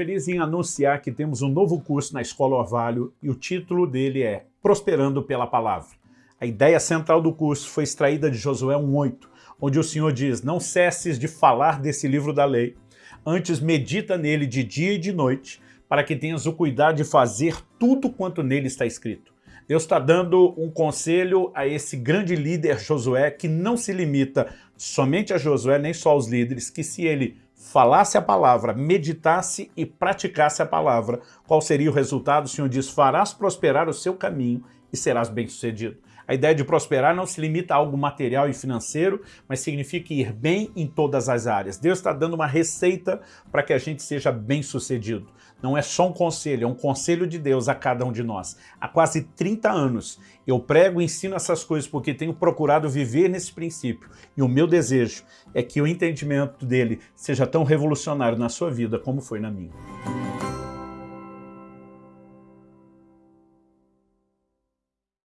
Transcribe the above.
Feliz em anunciar que temos um novo curso na Escola Orvalho e o título dele é Prosperando pela Palavra. A ideia central do curso foi extraída de Josué 1.8, onde o Senhor diz, não cesses de falar desse livro da lei, antes medita nele de dia e de noite, para que tenhas o cuidado de fazer tudo quanto nele está escrito. Deus está dando um conselho a esse grande líder Josué, que não se limita somente a Josué, nem só aos líderes, que se ele falasse a palavra, meditasse e praticasse a palavra, qual seria o resultado? O Senhor diz, farás prosperar o seu caminho e serás bem-sucedido. A ideia de prosperar não se limita a algo material e financeiro, mas significa ir bem em todas as áreas. Deus está dando uma receita para que a gente seja bem-sucedido. Não é só um conselho, é um conselho de Deus a cada um de nós. Há quase 30 anos eu prego e ensino essas coisas porque tenho procurado viver nesse princípio. E o meu desejo é que o entendimento dele seja tão revolucionário na sua vida como foi na minha.